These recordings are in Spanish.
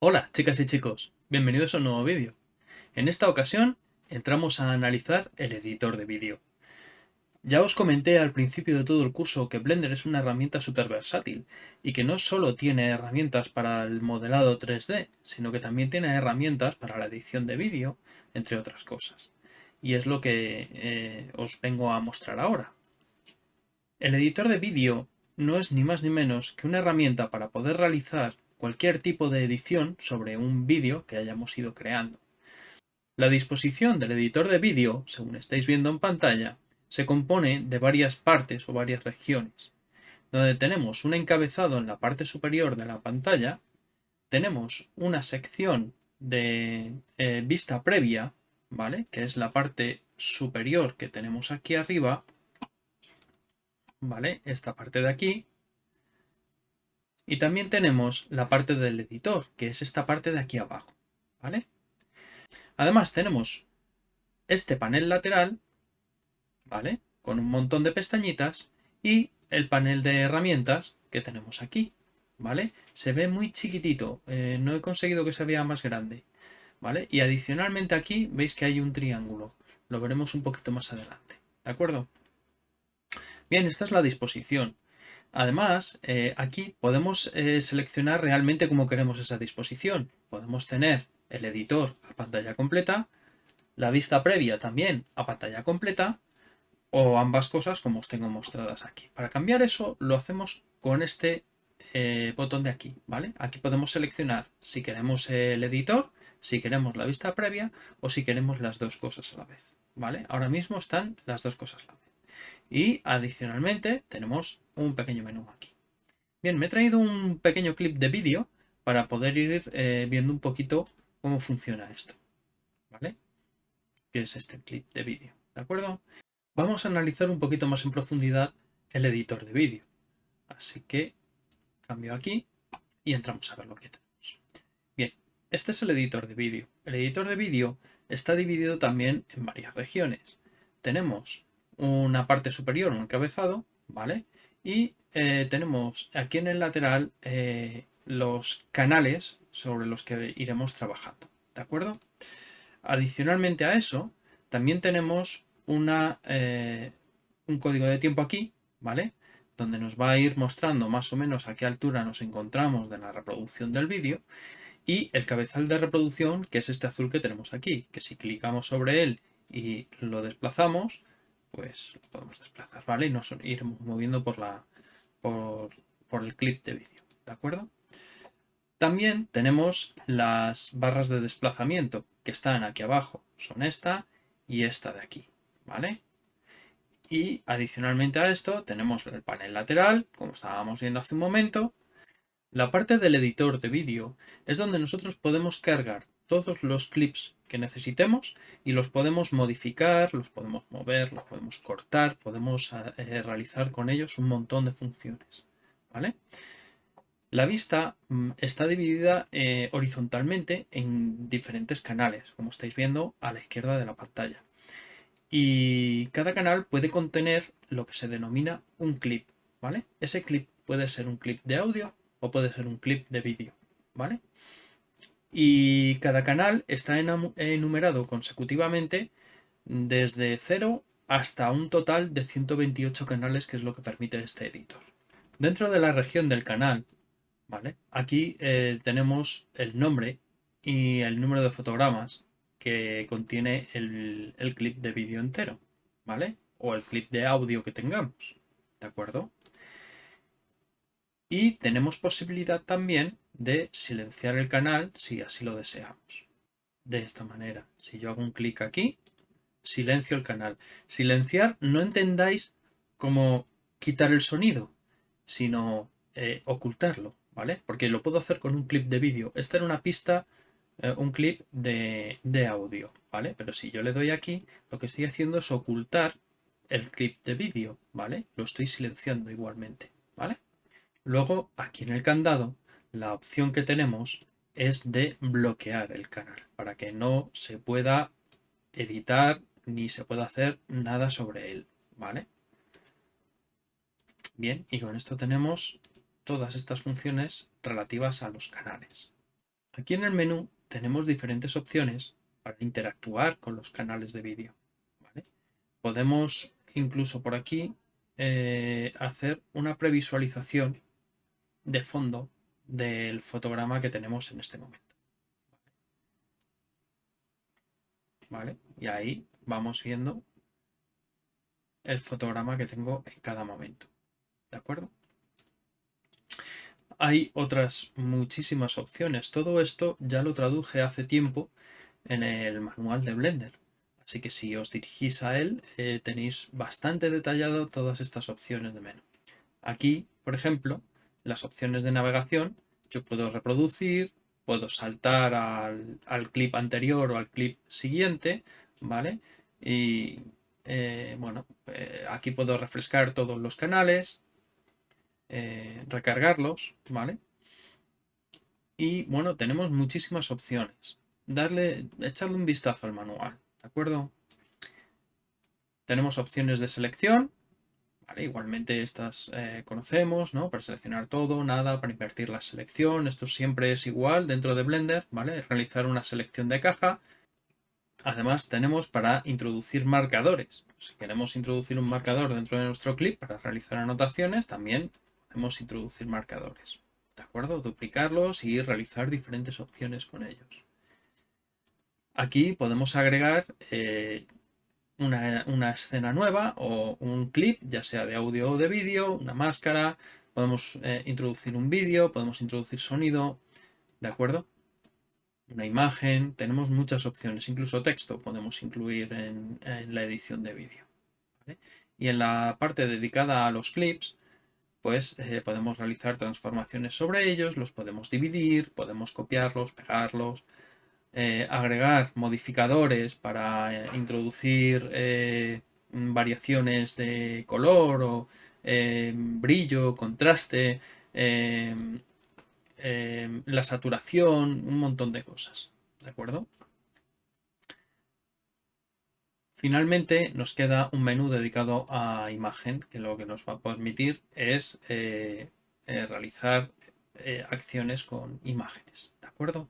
Hola chicas y chicos, bienvenidos a un nuevo vídeo. En esta ocasión entramos a analizar el editor de vídeo. Ya os comenté al principio de todo el curso que Blender es una herramienta súper versátil y que no solo tiene herramientas para el modelado 3D, sino que también tiene herramientas para la edición de vídeo, entre otras cosas. Y es lo que eh, os vengo a mostrar ahora. El editor de vídeo no es ni más ni menos que una herramienta para poder realizar cualquier tipo de edición sobre un vídeo que hayamos ido creando. La disposición del editor de vídeo, según estáis viendo en pantalla, se compone de varias partes o varias regiones, donde tenemos un encabezado en la parte superior de la pantalla, tenemos una sección de eh, vista previa, ¿vale? Que es la parte superior que tenemos aquí arriba, ¿vale? Esta parte de aquí, y también tenemos la parte del editor, que es esta parte de aquí abajo. ¿vale? Además tenemos este panel lateral, ¿vale? Con un montón de pestañitas y el panel de herramientas que tenemos aquí, ¿vale? Se ve muy chiquitito, eh, no he conseguido que se vea más grande, ¿vale? Y adicionalmente aquí veis que hay un triángulo, lo veremos un poquito más adelante, ¿de acuerdo? Bien, esta es la disposición. Además, eh, aquí podemos eh, seleccionar realmente cómo queremos esa disposición. Podemos tener el editor a pantalla completa, la vista previa también a pantalla completa, o ambas cosas como os tengo mostradas aquí. Para cambiar eso lo hacemos con este eh, botón de aquí, ¿vale? Aquí podemos seleccionar si queremos el editor, si queremos la vista previa o si queremos las dos cosas a la vez, ¿vale? Ahora mismo están las dos cosas a la vez. Y adicionalmente tenemos un pequeño menú aquí. Bien, me he traído un pequeño clip de vídeo para poder ir eh, viendo un poquito cómo funciona esto. ¿Vale? Que es este clip de vídeo. ¿De acuerdo? Vamos a analizar un poquito más en profundidad el editor de vídeo. Así que cambio aquí y entramos a ver lo que tenemos. Este es el editor de vídeo. El editor de vídeo está dividido también en varias regiones. Tenemos una parte superior, un encabezado, ¿vale? Y eh, tenemos aquí en el lateral eh, los canales sobre los que iremos trabajando, ¿de acuerdo? Adicionalmente a eso, también tenemos eh, un código de tiempo aquí, ¿vale? Donde nos va a ir mostrando más o menos a qué altura nos encontramos de la reproducción del vídeo y el cabezal de reproducción, que es este azul que tenemos aquí, que si clicamos sobre él y lo desplazamos, pues lo podemos desplazar, ¿vale? Y nos iremos moviendo por, la, por, el clip de vídeo, ¿de acuerdo? También tenemos las barras de desplazamiento que están aquí abajo. Son esta y esta de aquí, ¿vale? Y adicionalmente a esto tenemos el panel lateral, como estábamos viendo hace un momento. La parte del editor de vídeo es donde nosotros podemos cargar todos los clips que necesitemos y los podemos modificar, los podemos mover, los podemos cortar, podemos eh, realizar con ellos un montón de funciones. ¿vale? La vista mm, está dividida eh, horizontalmente en diferentes canales, como estáis viendo a la izquierda de la pantalla. Y cada canal puede contener lo que se denomina un clip. ¿vale? Ese clip puede ser un clip de audio o puede ser un clip de vídeo. ¿vale? y cada canal está enumerado consecutivamente desde 0 hasta un total de 128 canales que es lo que permite este editor. Dentro de la región del canal, ¿vale? aquí eh, tenemos el nombre y el número de fotogramas que contiene el, el clip de vídeo entero, ¿vale? O el clip de audio que tengamos, ¿de acuerdo? Y tenemos posibilidad también de silenciar el canal si así lo deseamos. De esta manera, si yo hago un clic aquí, silencio el canal. Silenciar no entendáis como quitar el sonido, sino eh, ocultarlo, ¿vale? Porque lo puedo hacer con un clip de vídeo. Esta era una pista, eh, un clip de, de audio, ¿vale? Pero si yo le doy aquí, lo que estoy haciendo es ocultar el clip de vídeo, ¿vale? Lo estoy silenciando igualmente. Luego, aquí en el candado, la opción que tenemos es de bloquear el canal para que no se pueda editar ni se pueda hacer nada sobre él, ¿vale? Bien, y con esto tenemos todas estas funciones relativas a los canales. Aquí en el menú tenemos diferentes opciones para interactuar con los canales de vídeo. Podemos incluso por aquí eh, hacer una previsualización de fondo del fotograma que tenemos en este momento. ¿Vale? Y ahí vamos viendo el fotograma que tengo en cada momento. ¿De acuerdo? Hay otras muchísimas opciones. Todo esto ya lo traduje hace tiempo en el manual de Blender. Así que si os dirigís a él, eh, tenéis bastante detallado todas estas opciones de menú. Aquí, por ejemplo, las opciones de navegación, yo puedo reproducir, puedo saltar al, clip anterior o al clip siguiente, ¿vale? Y eh, bueno, eh, aquí puedo refrescar todos los canales, eh, recargarlos, ¿vale? Y bueno, tenemos muchísimas opciones. Darle, echarle un vistazo al manual, ¿de acuerdo? Tenemos opciones de selección, Igualmente estas eh, conocemos, ¿no? Para seleccionar todo, nada, para invertir la selección. Esto siempre es igual dentro de Blender, ¿vale? Realizar una selección de caja. Además tenemos para introducir marcadores. Si queremos introducir un marcador dentro de nuestro clip para realizar anotaciones, también podemos introducir marcadores. ¿De acuerdo? Duplicarlos y realizar diferentes opciones con ellos. Aquí podemos agregar eh, una, escena nueva o un clip, ya sea de audio o de vídeo, una máscara, podemos eh, introducir un vídeo, podemos introducir sonido, ¿de acuerdo? Una imagen, tenemos muchas opciones, incluso texto podemos incluir en, la edición de vídeo. Y en la parte dedicada a los clips, pues eh, podemos realizar transformaciones sobre ellos, los podemos dividir, podemos copiarlos, pegarlos, eh, agregar modificadores para eh, introducir eh, variaciones de color o brillo, contraste, la saturación, un montón de cosas. ¿De acuerdo? Finalmente nos queda un menú dedicado a imagen que lo que nos va a permitir es realizar acciones con imágenes. ¿De acuerdo?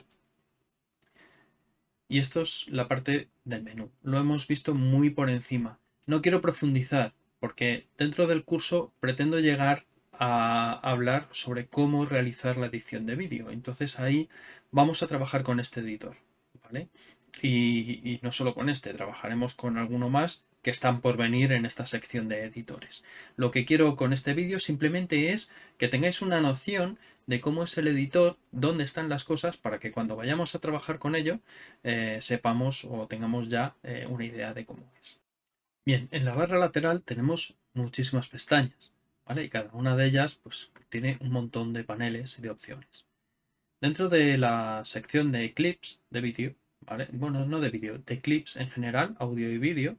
Y esto es la parte del menú. Lo hemos visto muy por encima. No quiero profundizar porque dentro del curso pretendo llegar a hablar sobre cómo realizar la edición de vídeo. Entonces ahí vamos a trabajar con este editor. ¿vale? Y, y, no solo con este, trabajaremos con alguno más que están por venir en esta sección de editores. Lo que quiero con este vídeo simplemente es que tengáis una noción de cómo es el editor, dónde están las cosas, para que cuando vayamos a trabajar con ello eh, sepamos o tengamos ya eh, una idea de cómo es. Bien, en la barra lateral tenemos muchísimas pestañas, ¿vale? Y cada una de ellas pues, tiene un montón de paneles y de opciones. Dentro de la sección de clips de vídeo, Bueno, no de vídeo, de clips en general, audio y vídeo,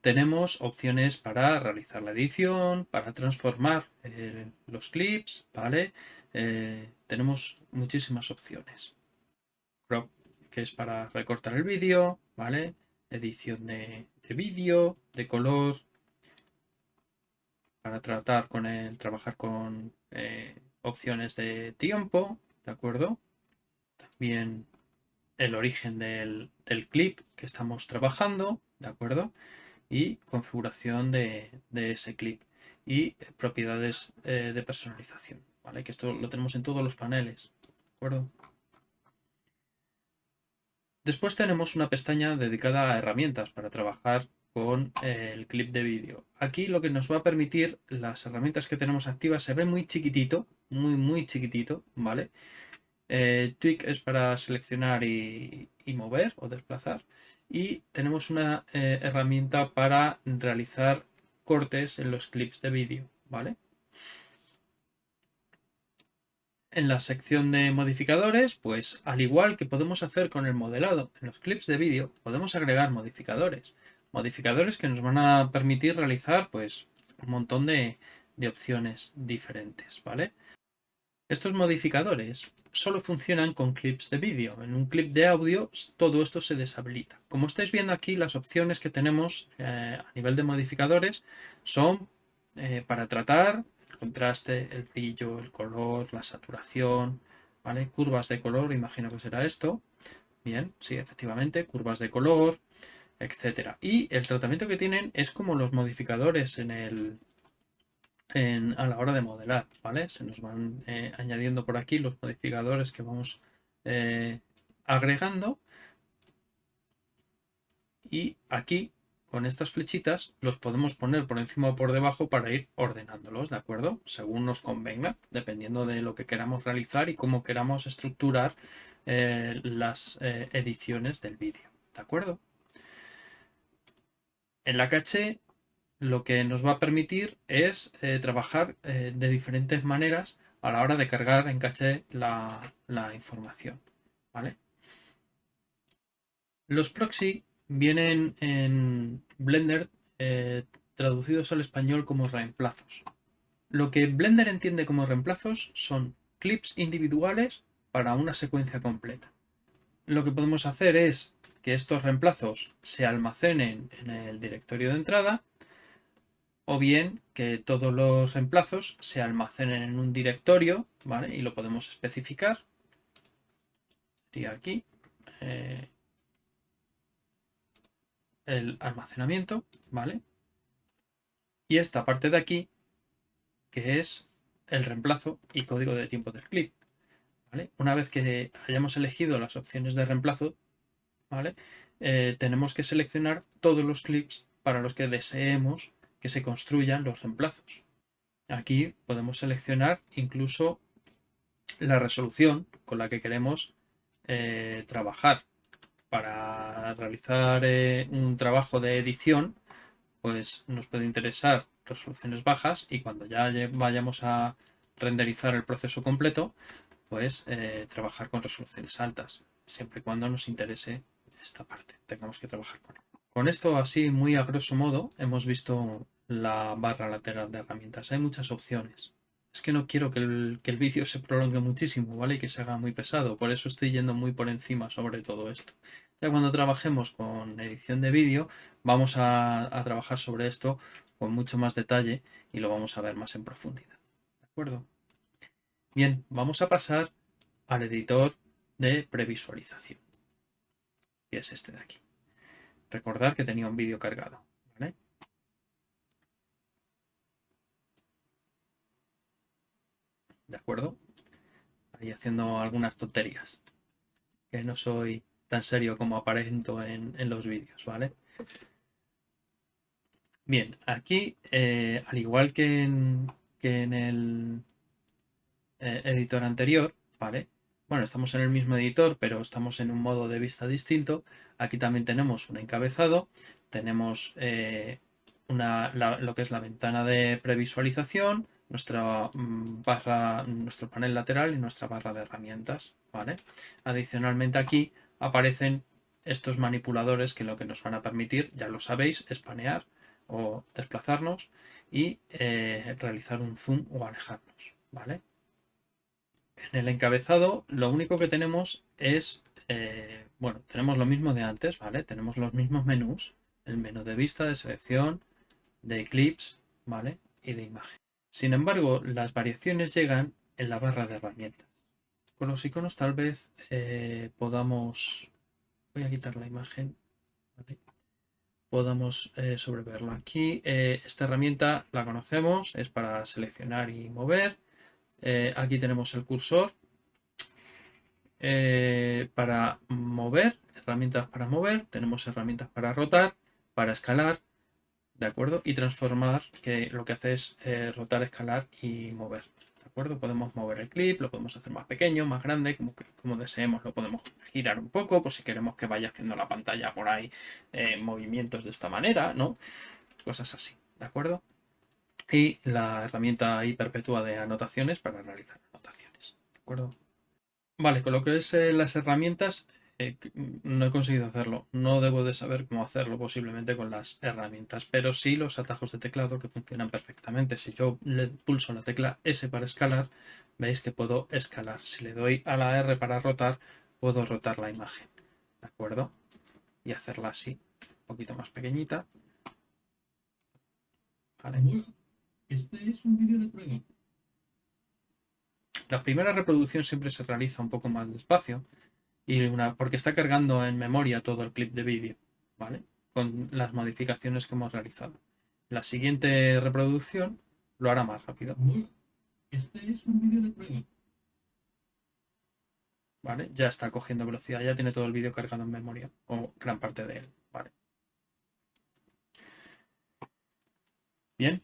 tenemos opciones para realizar la edición, para transformar eh, los clips, ¿vale? Eh, tenemos muchísimas opciones. Crop, que es para recortar el vídeo, ¿vale? Edición de, vídeo, de color, para tratar con el, trabajar con eh, opciones de tiempo, ¿de acuerdo? También el origen del, clip que estamos trabajando, ¿de acuerdo? Y configuración de, ese clip y propiedades eh, de personalización. ¿vale? Que esto lo tenemos en todos los paneles, ¿de acuerdo? Después tenemos una pestaña dedicada a herramientas para trabajar con eh, el clip de vídeo. Aquí lo que nos va a permitir, las herramientas que tenemos activas se ve muy chiquitito, muy muy chiquitito, ¿vale? Eh, tweak es para seleccionar y, mover o desplazar. Y tenemos una eh, herramienta para realizar cortes en los clips de vídeo, ¿vale? En la sección de modificadores, pues al igual que podemos hacer con el modelado en los clips de vídeo, podemos agregar modificadores. Modificadores que nos van a permitir realizar pues un montón de, opciones diferentes, ¿vale? Estos modificadores solo funcionan con clips de vídeo. En un clip de audio todo esto se deshabilita. Como estáis viendo aquí, las opciones que tenemos eh, a nivel de modificadores son eh, para tratar contraste, el brillo, el color, la saturación, ¿vale? Curvas de color, imagino que será esto. Bien, sí, efectivamente, curvas de color, etcétera. Y el tratamiento que tienen es como los modificadores en el, a la hora de modelar, ¿vale? Se nos van eh, añadiendo por aquí los modificadores que vamos eh, agregando. Y aquí, con estas flechitas, los podemos poner por encima o por debajo para ir ordenándolos, ¿de acuerdo? Según nos convenga, dependiendo de lo que queramos realizar y cómo queramos estructurar eh, las ediciones del vídeo, ¿de acuerdo? En la caché lo que nos va a permitir es eh, trabajar eh, de diferentes maneras a la hora de cargar en caché la, información. ¿vale? Los proxy vienen en Blender eh, traducidos al español como reemplazos. Lo que Blender entiende como reemplazos son clips individuales para una secuencia completa. Lo que podemos hacer es que estos reemplazos se almacenen en el directorio de entrada o bien que todos los reemplazos se almacenen en un directorio ¿vale? y lo podemos especificar. Sería aquí eh, el almacenamiento, ¿vale? Y esta parte de aquí, que es el reemplazo y código de tiempo del clip. ¿vale? Una vez que hayamos elegido las opciones de reemplazo, ¿vale? Eh, tenemos que seleccionar todos los clips para los que deseemos que se construyan los reemplazos. Aquí podemos seleccionar incluso la resolución con la que queremos eh, trabajar. Para realizar eh, un trabajo de edición, pues nos puede interesar resoluciones bajas y cuando ya vayamos a renderizar el proceso completo, pues trabajar con resoluciones altas, siempre y cuando nos interese esta parte. Tengamos que trabajar con Con esto así muy a grosso modo hemos visto la barra lateral de herramientas. Hay muchas opciones. Es que no quiero que el, que el vídeo se prolongue muchísimo, ¿vale? Y que se haga muy pesado. Por eso estoy yendo muy por encima sobre todo esto. Ya cuando trabajemos con edición de vídeo, vamos a, a trabajar sobre esto con mucho más detalle y lo vamos a ver más en profundidad. ¿De acuerdo? Bien, vamos a pasar al editor de previsualización que es este de aquí. Recordar que tenía un vídeo cargado. ¿De acuerdo? Ahí haciendo algunas tonterías. Que no soy tan serio como aparento en, los vídeos, ¿vale? Bien, aquí, eh, al igual que en, el eh, editor anterior, ¿vale? Bueno, estamos en el mismo editor, pero estamos en un modo de vista distinto. Aquí también tenemos un encabezado, tenemos eh, lo que es la ventana de previsualización, nuestra mm, barra, nuestro panel lateral y nuestra barra de herramientas. ¿vale? Adicionalmente aquí aparecen estos manipuladores que lo que nos van a permitir, ya lo sabéis, es panear o desplazarnos y eh, realizar un zoom o alejarnos. ¿vale? En el encabezado lo único que tenemos es, eh, bueno, tenemos lo mismo de antes, ¿vale? Tenemos los mismos menús, el menú de vista, de selección, de clips, ¿vale? Y de imagen. Sin embargo, las variaciones llegan en la barra de herramientas. Con los iconos tal vez eh, podamos, voy a quitar la imagen, ¿vale? podamos eh, sobreverlo aquí. esta herramienta la conocemos, es para seleccionar y mover. Eh, aquí tenemos el cursor eh, para mover, herramientas para mover, tenemos herramientas para rotar, para escalar, ¿de acuerdo? Y transformar, que lo que hace es eh, rotar, escalar y mover, ¿de acuerdo? Podemos mover el clip, lo podemos hacer más pequeño, más grande, como, como deseemos, lo podemos girar un poco, por si queremos que vaya haciendo la pantalla por ahí movimientos de esta manera, ¿no? Cosas así, ¿de acuerdo? y la herramienta ahí perpetua de anotaciones para realizar anotaciones. ¿De acuerdo? Vale, con lo que es eh, las herramientas eh, no he conseguido hacerlo. No debo de saber cómo hacerlo posiblemente con las herramientas, pero sí los atajos de teclado que funcionan perfectamente. Si yo le pulso la tecla S para escalar, veis que puedo escalar. Si le doy a la R para rotar, puedo rotar la imagen. ¿De acuerdo? Y hacerla así, un poquito más pequeñita. Vale. Este es un vídeo de prueba. La primera reproducción siempre se realiza un poco más despacio y una, porque está cargando en memoria todo el clip de vídeo, ¿vale? Con las modificaciones que hemos realizado. La siguiente reproducción lo hará más rápido. Este es un vídeo de prueba. ¿Vale? Ya está cogiendo velocidad, ya tiene todo el vídeo cargado en memoria, o gran parte de él, ¿vale? Bien,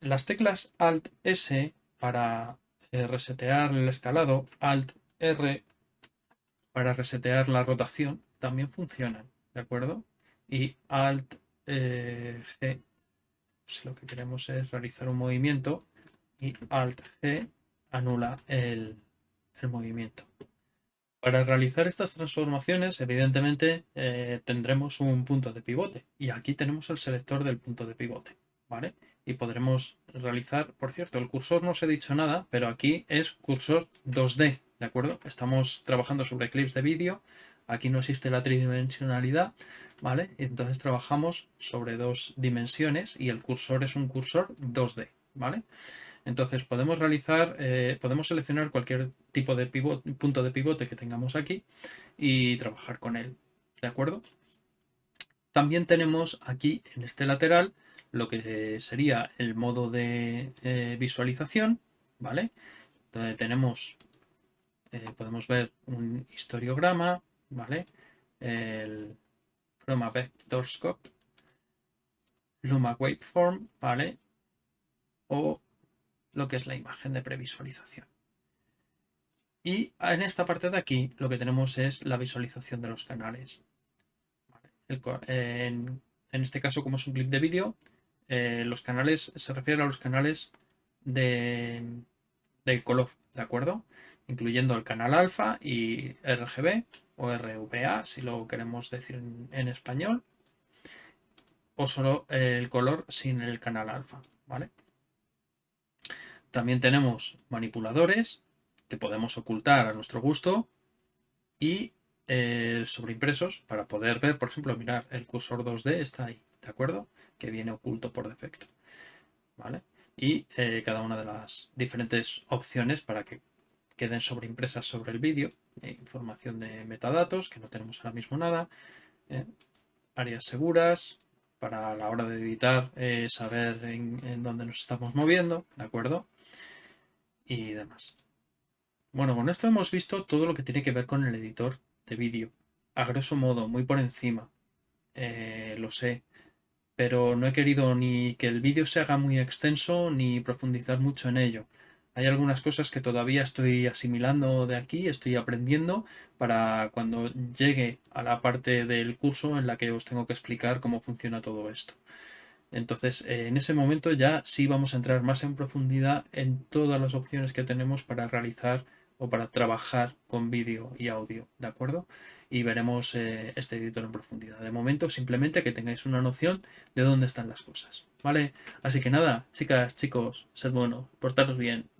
las teclas Alt S para eh, resetear el escalado, Alt R para resetear la rotación, también funcionan, ¿de acuerdo? Y Alt eh, G, si lo que queremos es realizar un movimiento, y Alt G anula el, movimiento. Para realizar estas transformaciones, evidentemente, eh, tendremos un punto de pivote. Y aquí tenemos el selector del punto de pivote, ¿vale? Y podremos realizar, por cierto, el cursor no os he dicho nada, pero aquí es cursor 2D, ¿de acuerdo? Estamos trabajando sobre clips de vídeo, aquí no existe la tridimensionalidad, ¿vale? Entonces trabajamos sobre dos dimensiones y el cursor es un cursor 2D, ¿vale? Entonces podemos realizar, eh, podemos seleccionar cualquier tipo de punto de pivote que tengamos aquí y trabajar con él, ¿de acuerdo? También tenemos aquí en este lateral lo que sería el modo de eh, visualización, ¿vale? Donde tenemos, eh, podemos ver un historiograma, ¿vale? El Chroma Vector Scope, Luma Waveform, ¿vale? O lo que es la imagen de previsualización. Y en esta parte de aquí lo que tenemos es la visualización de los canales. en, este caso, como es un clip de vídeo, eh, los canales se refieren a los canales de, color, ¿de acuerdo? Incluyendo el canal alfa y RGB o RVA, si lo queremos decir en español, o solo el color sin el canal alfa, ¿vale? También tenemos manipuladores que podemos ocultar a nuestro gusto y eh, sobreimpresos para poder ver, por ejemplo, mirar, el cursor 2D está ahí, ¿de acuerdo? Que viene oculto por defecto, ¿vale? Y eh, cada una de las diferentes opciones para que queden sobreimpresas sobre el vídeo, eh, información de metadatos, que no tenemos ahora mismo nada, áreas seguras, para la hora de editar saber en dónde nos estamos moviendo, ¿de acuerdo? y demás. Bueno, con esto hemos visto todo lo que tiene que ver con el editor de vídeo. A grosso modo, muy por encima. Eh, lo sé. Pero no he querido ni que el vídeo se haga muy extenso ni profundizar mucho en ello. Hay algunas cosas que todavía estoy asimilando de aquí, estoy aprendiendo para cuando llegue a la parte del curso en la que os tengo que explicar cómo funciona todo esto. Entonces, eh, en ese momento ya sí vamos a entrar más en profundidad en todas las opciones que tenemos para realizar o para trabajar con vídeo y audio, ¿de acuerdo? Y veremos eh, este editor en profundidad. De momento, simplemente que tengáis una noción de dónde están las cosas, ¿vale? Así que nada, chicas, chicos, sed buenos, portaros bien.